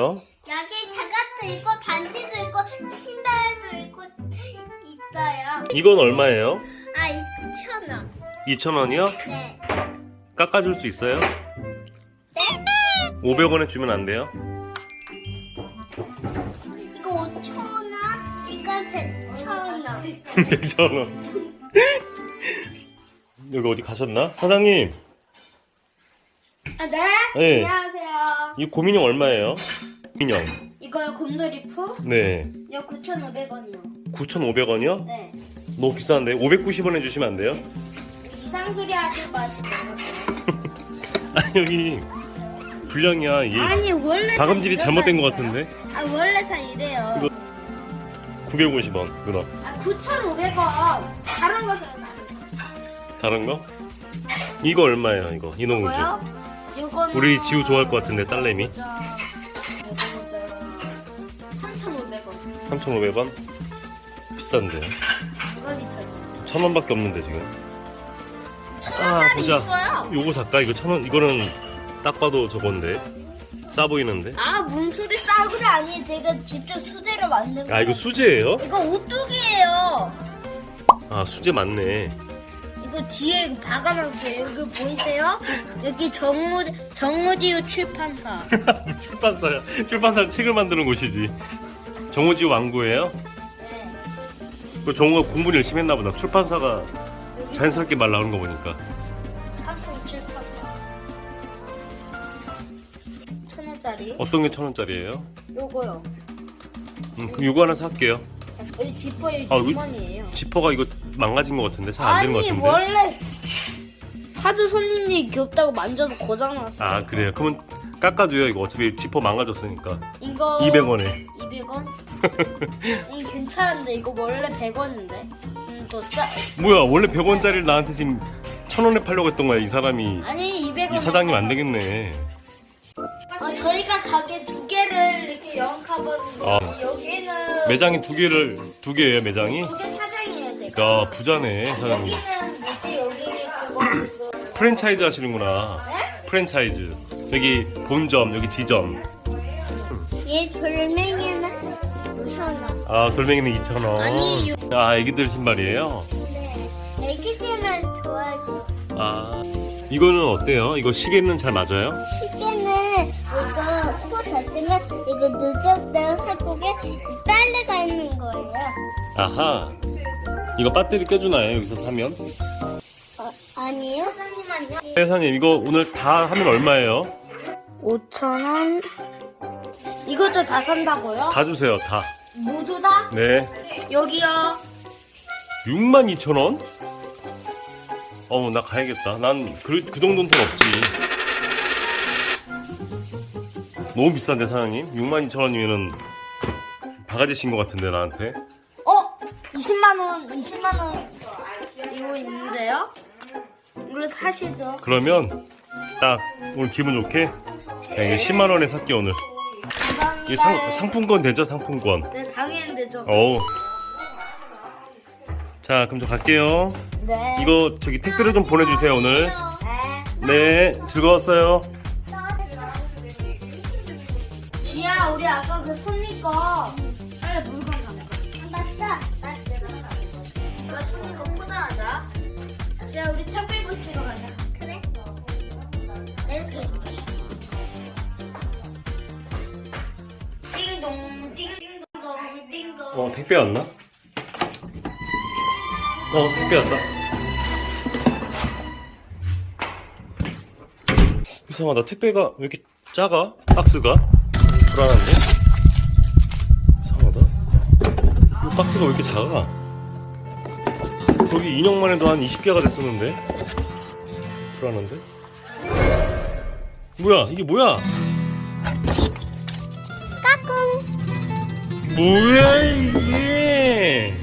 얼마예요? 여기 장갑도 있고 반지도 있고 신발도 있고 있어요. 이건 얼마예요? 아 2천 원. 2,000원이요? 네. 깎아줄 수 있어요? 네? 500원에 주면 안 돼요? 이거 5천 원. 이거 100천 원. 100,000원. 여기 어디 가셨나? 사장님, 아, 네? 네. 안녕하세요. 이 고민형 얼마예요? 고민형. 이거요, 곰돌이푸? 네. 이거 9,500원이요. 9,500원이요? 네. 너무 비싼데? 590원 해주시면 안 돼요? 이상 소리 하지 마시고. 아, 여기 불량이야. 이게 아니, 원래. 다 다금질이 잘못된 것. 같은데? 아, 원래 다 이래요. 이거- 950원, 누나. 아, 9,500원. 다른 거 사요, 다른 거? 이거 얼마예요, 이거? 이놈우주. 이거요? 우리 지우 좋아할 것 같은데, 딸내미. 3,500원. 3,500원? 비싼데요? 이거 비싸요. 천 원밖에 없는데, 지금. 아, 보자. 있어요. 요거 살까? 이거 천 원, 이거는 딱 봐도 저건데. 싸 보이는데? 아, 뭔 소리 싸구려 아니에요. 제가 직접 수제로 만든 거. 아, 이거 수제예요? 이거 오뚜기예요. 아, 수제 맞네. 이거 뒤에 이거 박아놨어요. 여기 보이세요? 여기 정무 정무지우 출판사. 출판사야. 출판사 책을 만드는 곳이지. 정우지 왕구예요? 네. 그 정우가 공부를 열심히 했나 보다. 출판사가 자연스럽게 말 나오는 거 보니까. 삼성 출판사. 천 원짜리. 어떤 게 천 원짜리예요? 요거요. 음, 그럼 이거 하나 살게요. 여기 지퍼 여기 아, 여기- 주머니예요. 지퍼가 이거 망가진 것 같은데 잘 안 되는 것 같은데. 원래 하도 손님이 귀엽다고 만져도 고장 났어요. 아 그래요. 그러면 깎아줘요. 이거 어차피 지퍼 망가졌으니까. 이거 200원에. 200원? 이게 괜찮은데 이거 원래 100원인데. 음, 더 싸. 뭐야 원래 100원짜리를 나한테 지금 천 원에 팔려고 했던 거야 이 사람이. 아니 200원. 이 사장님 안 되겠네. 어, 저희가 가게 두 개를 이렇게 영업하거든요. 아. 여기는 매장이 두 개를 두 개예요 매장이. 두 개 사장이에요 제가. 야 부자네 사장님. 여기는 뭐지 여기 그거 그 프랜차이즈 하시는구나. 네? 프랜차이즈. 여기 본점 여기 지점. 얘 돌멩이는 5천 원. 아 돌멩이는 2천 원. 아니, 요- 아 애기들 신발이에요. 네. 애기들만 좋아하지. 아 이거는 어때요? 이거 시계는 잘 맞아요? 시계는 이거 코 닫으면 이거 때 한국에 빨래가 있는 거예요. 아하. 이거 배터리 껴주나요? 여기서 사면? 어, 아니요? 사장님만요. 회사님 이거 오늘 다 하면 얼마예요? 5천 원. 이것도 다 산다고요? 다 주세요 다. 모두 다? 네. 여기요. 62,000원? 어우 나 가야겠다. 난 그 그 정도는 돈 없지. 너무 비싼데 사장님? 62,000원이면은 바가지신 것 같은데 나한테. 어? 20만 원, 20만 원 이거 있는데요? 이거 사시죠. 그러면 딱 오늘 기분 좋게 그냥 이게 10만 원에 살게 오늘. 이게. 상, 상품권 되죠 상품권. 네, 당연히 되죠. 어우. 자 그럼 저 갈게요. 네. 이거 저기 택배로 좀 보내주세요 오늘. 네. 네 즐거웠어요. 지야, 우리 아까 그 손님 거 빨리 물건 갖고 맞다. 띵동, 띵동동, 띵동. 어 택배 왔나? 어 택배 왔다 이상하다 택배가 왜 이렇게 작아? 박스가? 불안한데? 이상하다 이 박스가 왜 이렇게 작아? 거기 인형만 해도 한 20개가 됐었는데 불안한데? 뭐야 이게 뭐야? 뭐야 이게?